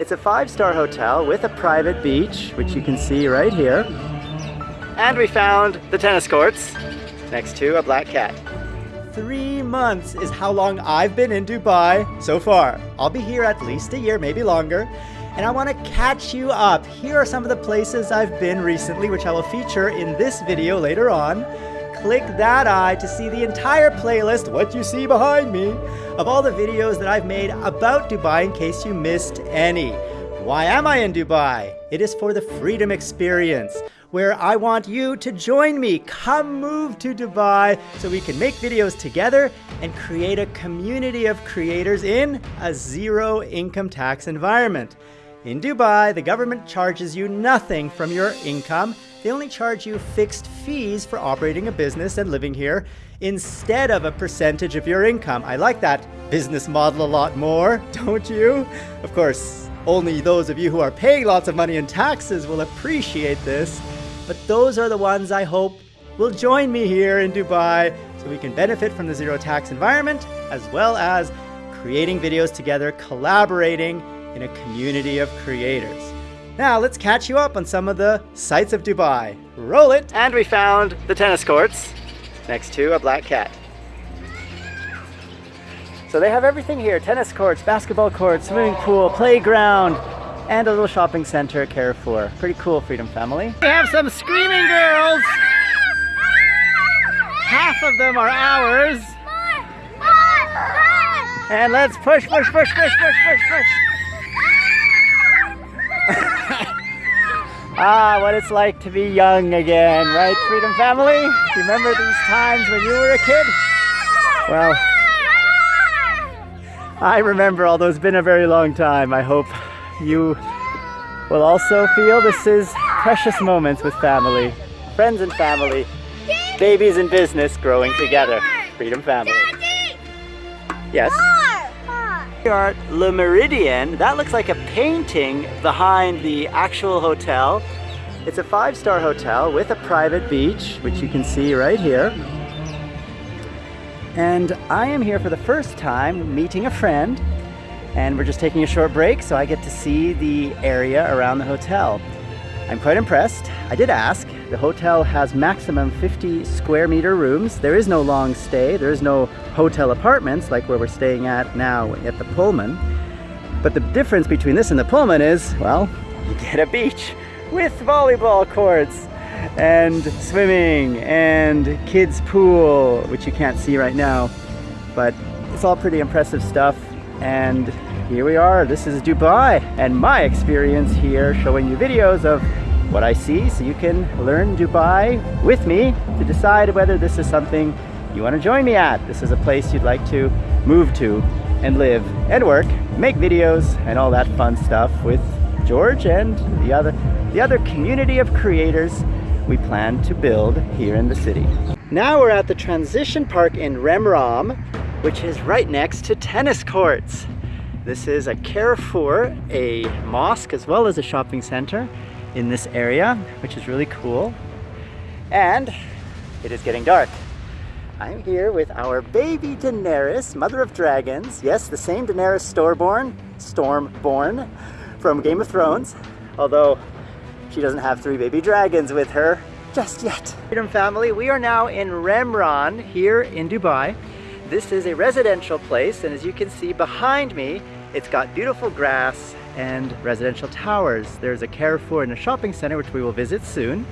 It's a five-star hotel with a private beach, which you can see right here. And we found the tennis courts next to a black cat. Three months is how long I've been in Dubai so far. I'll be here at least a year, maybe longer. And I want to catch you up. Here are some of the places I've been recently, which I will feature in this video later on click that eye to see the entire playlist, what you see behind me, of all the videos that I've made about Dubai in case you missed any. Why am I in Dubai? It is for the freedom experience, where I want you to join me. Come move to Dubai so we can make videos together and create a community of creators in a zero income tax environment. In Dubai, the government charges you nothing from your income they only charge you fixed fees for operating a business and living here instead of a percentage of your income. I like that business model a lot more, don't you? Of course, only those of you who are paying lots of money in taxes will appreciate this, but those are the ones I hope will join me here in Dubai so we can benefit from the zero tax environment as well as creating videos together, collaborating in a community of creators. Now let's catch you up on some of the sights of Dubai. Roll it! And we found the tennis courts next to a black cat. So they have everything here, tennis courts, basketball courts, swimming pool, playground, and a little shopping center, Carrefour. Pretty cool, Freedom Family. We have some screaming girls! Half of them are ours. And let's push, push, push, push, push, push, push. Ah, what it's like to be young again, right, Freedom Family? Remember these times when you were a kid? Well, I remember, although it's been a very long time. I hope you will also feel this is precious moments with family, friends and family, babies in business growing together. Freedom Family. Yes? At Le Meridien. That looks like a painting behind the actual hotel. It's a five-star hotel with a private beach, which you can see right here. And I am here for the first time meeting a friend and we're just taking a short break so I get to see the area around the hotel. I'm quite impressed. I did ask. The hotel has maximum 50 square meter rooms. There is no long stay. There is no hotel apartments like where we're staying at now at the Pullman. But the difference between this and the Pullman is, well, you get a beach with volleyball courts and swimming and kids pool, which you can't see right now. But it's all pretty impressive stuff. And here we are. This is Dubai and my experience here showing you videos of what I see so you can learn Dubai with me to decide whether this is something you want to join me at. This is a place you'd like to move to and live and work, make videos and all that fun stuff with George and the other, the other community of creators we plan to build here in the city. Now we're at the transition park in Remraam, which is right next to tennis courts. This is a Carrefour, a mosque, as well as a shopping center in this area, which is really cool. And it is getting dark. I'm here with our baby Daenerys, mother of dragons. Yes, the same Daenerys Stormborn, Stormborn from Game of Thrones. Although she doesn't have three baby dragons with her just yet. Freedom family, we are now in Remraam here in Dubai. This is a residential place and as you can see behind me, it's got beautiful grass and residential towers. There's a Carrefour and a shopping center which we will visit soon.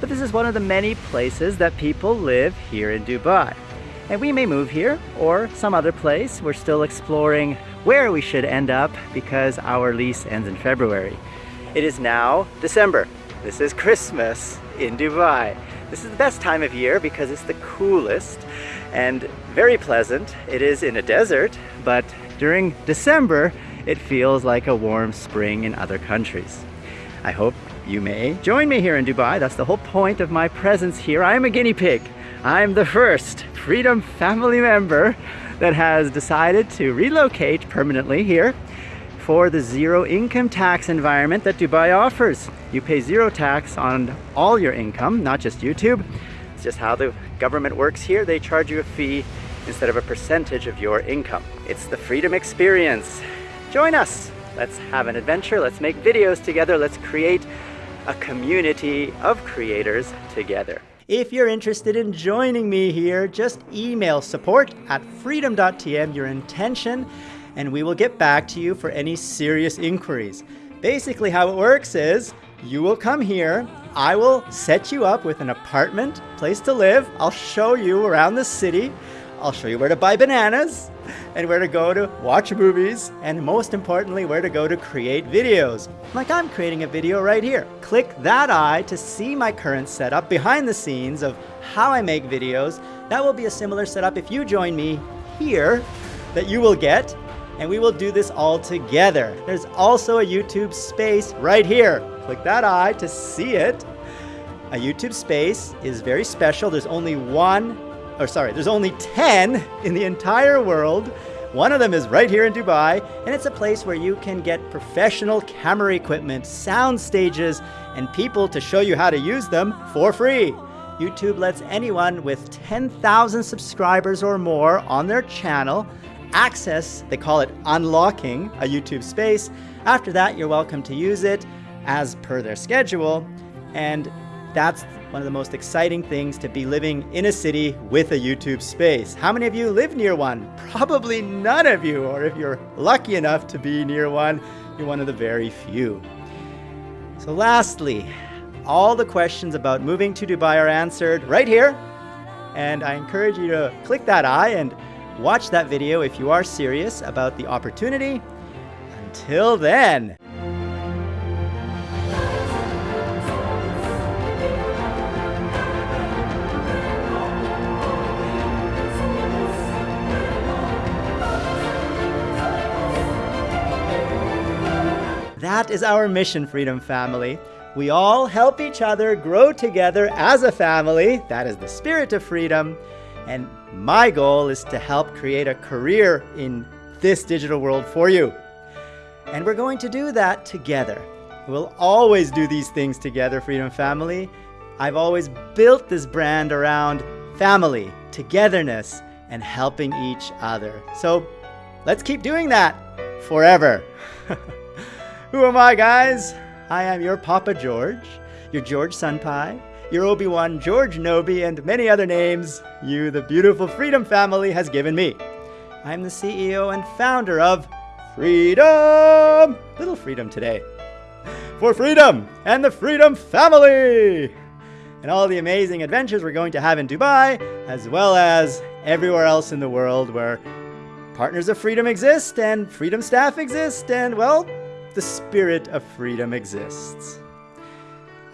But this is one of the many places that people live here in Dubai. And we may move here or some other place. We're still exploring where we should end up because our lease ends in February. It is now December. This is Christmas in Dubai. This is the best time of year because it's the coolest and very pleasant. It is in a desert, but during December, it feels like a warm spring in other countries. I hope you may join me here in Dubai. That's the whole point of my presence here. I'm a guinea pig. I'm the first Freedom family member that has decided to relocate permanently here for the zero income tax environment that Dubai offers. You pay zero tax on all your income, not just YouTube. It's just how the government works here. They charge you a fee instead of a percentage of your income. It's the freedom experience. Join us. Let's have an adventure. Let's make videos together. Let's create a community of creators together. If you're interested in joining me here, just email support at freedom.tm your intention and we will get back to you for any serious inquiries. Basically how it works is you will come here, I will set you up with an apartment, place to live, I'll show you around the city, I'll show you where to buy bananas and where to go to watch movies and most importantly where to go to create videos. Like I'm creating a video right here. Click that eye to see my current setup behind the scenes of how I make videos. That will be a similar setup if you join me here that you will get and we will do this all together. There's also a YouTube space right here. Click that eye to see it. A YouTube space is very special. There's only one or sorry, there's only 10 in the entire world. One of them is right here in Dubai, and it's a place where you can get professional camera equipment, sound stages, and people to show you how to use them for free. YouTube lets anyone with 10,000 subscribers or more on their channel access, they call it unlocking, a YouTube space. After that, you're welcome to use it as per their schedule. And that's one of the most exciting things to be living in a city with a YouTube space. How many of you live near one? Probably none of you, or if you're lucky enough to be near one, you're one of the very few. So lastly, all the questions about moving to Dubai are answered right here. And I encourage you to click that eye and watch that video if you are serious about the opportunity. Until then, That is our mission, Freedom Family. We all help each other grow together as a family. That is the spirit of freedom. And my goal is to help create a career in this digital world for you. And we're going to do that together. We'll always do these things together, Freedom Family. I've always built this brand around family, togetherness, and helping each other. So let's keep doing that forever. Who am I, guys? I am your Papa George, your George Senpai, your Obi-Wan George Nobi, and many other names you, the beautiful Freedom family, has given me. I'm the CEO and founder of Freedom! Little freedom today. For freedom and the Freedom family! And all the amazing adventures we're going to have in Dubai, as well as everywhere else in the world where partners of freedom exist and freedom staff exist and, well, the spirit of freedom exists.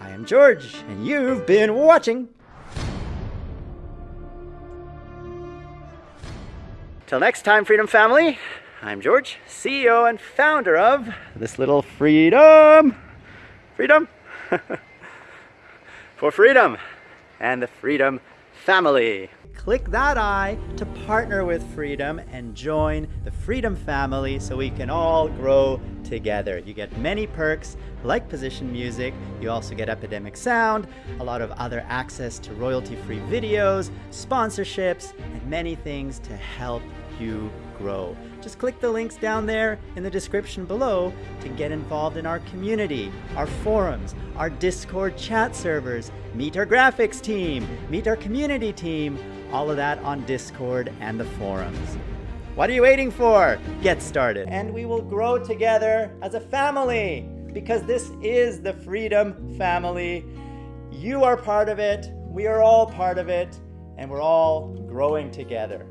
I am George, and you've been watching. Till next time, Freedom Family, I'm George, CEO and founder of this little freedom. Freedom? For freedom and the Freedom Family click that eye to partner with Freedom and join the Freedom family so we can all grow together. You get many perks like position music, you also get Epidemic Sound, a lot of other access to royalty-free videos, sponsorships, and many things to help you grow. Just click the links down there in the description below to get involved in our community, our forums, our Discord chat servers, meet our graphics team, meet our community team, all of that on Discord and the forums. What are you waiting for? Get started. And we will grow together as a family because this is the Freedom Family. You are part of it, we are all part of it, and we're all growing together.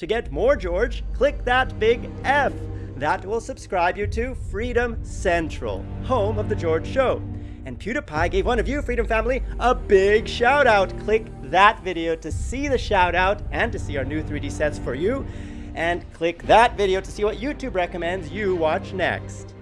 To get more George, click that big F. That will subscribe you to Freedom Central, home of The George Show. And PewDiePie gave one of you, Freedom Family, a big shout out. Click that video to see the shout out and to see our new 3D sets for you. And click that video to see what YouTube recommends you watch next.